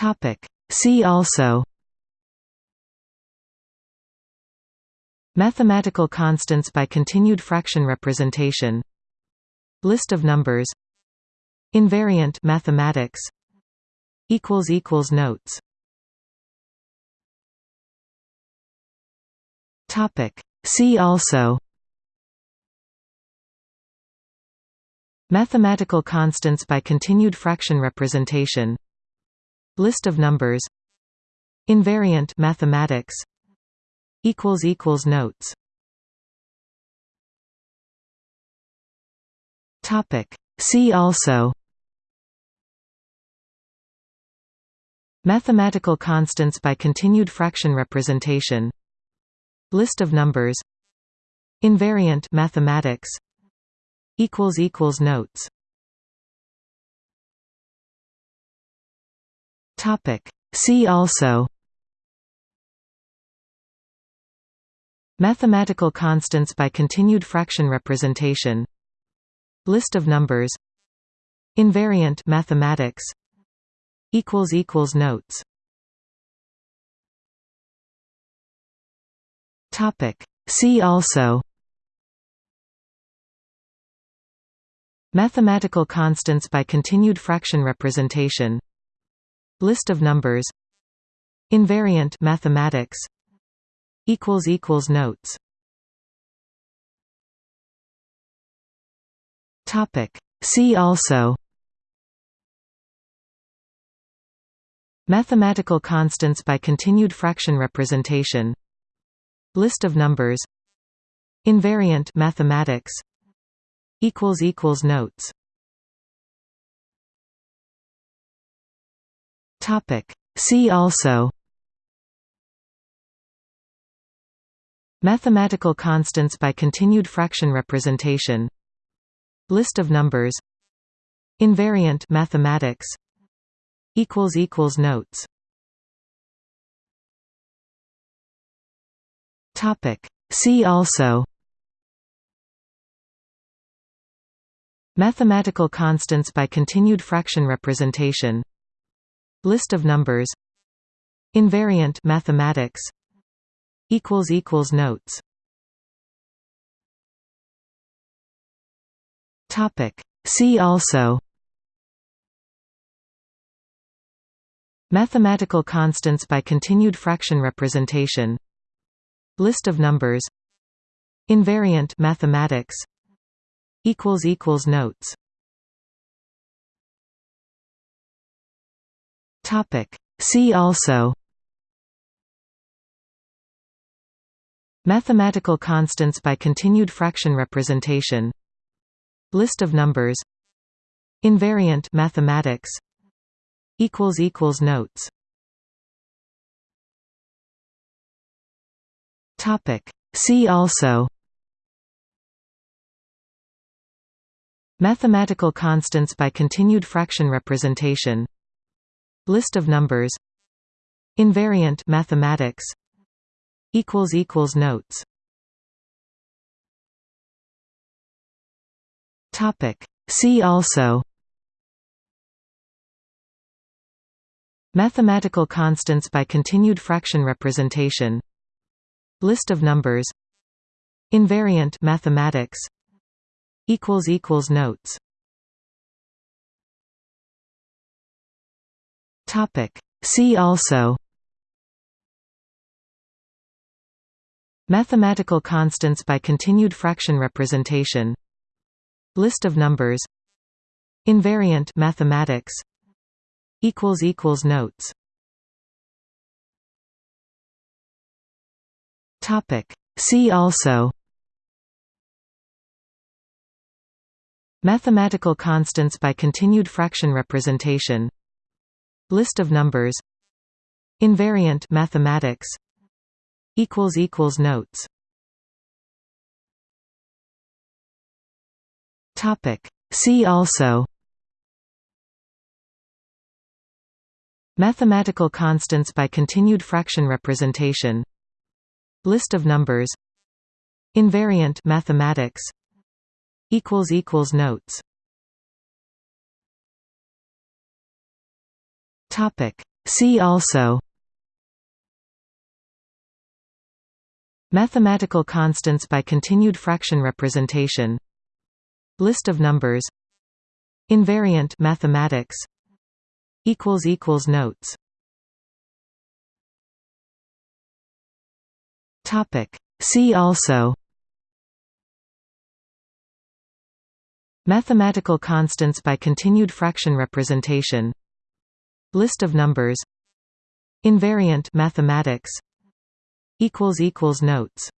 Topic. See also Mathematical constants by continued fraction representation List of numbers Invariant mathematics equals equals notes Topic See also Mathematical constants by continued fraction representation List of numbers. Invariant mathematics. Equals equals notes. Topic. See also. Mathematical constants by continued fraction representation. List of numbers. Invariant mathematics. Equals equals notes Topic. See also Mathematical constants by continued fraction representation List of numbers Invariant mathematics equals equals notes Topic. See also Mathematical constants by continued fraction representation List of numbers. Invariant mathematics equals equals notes. Topic. See also Mathematical constants by continued fraction representation. List of numbers. Invariant mathematics equals equals notes Topic. See also Mathematical constants by continued fraction representation List of numbers Invariant mathematics equals equals notes Topic. See also Mathematical constants by continued fraction representation List of numbers. Invariant mathematics. Equals equals notes. Topic. See also. Mathematical constants by continued fraction representation. List of numbers. Invariant mathematics. Equals equals notes Topic. See also Mathematical constants by continued fraction representation List of numbers Invariant mathematics equals equals notes Topic. See also Mathematical constants by continued fraction representation List of numbers. Invariant mathematics equals equals notes. Topic. See also Mathematical constants by continued fraction representation. List of numbers. Invariant mathematics equals equals notes Topic. See also. Mathematical constants by continued fraction representation. List of numbers. Invariant mathematics. Equals equals notes. Topic. See also. Mathematical constants by continued fraction representation List of numbers. Invariant mathematics. Equals equals notes. Topic. See also. Mathematical constants by continued fraction representation. List of numbers. Invariant mathematics. Equals equals notes Topic. See also Mathematical constants by continued fraction representation List of numbers Invariant mathematics equals equals notes Topic. See also Mathematical constants by continued fraction representation List of numbers. Invariant mathematics. Equals equals notes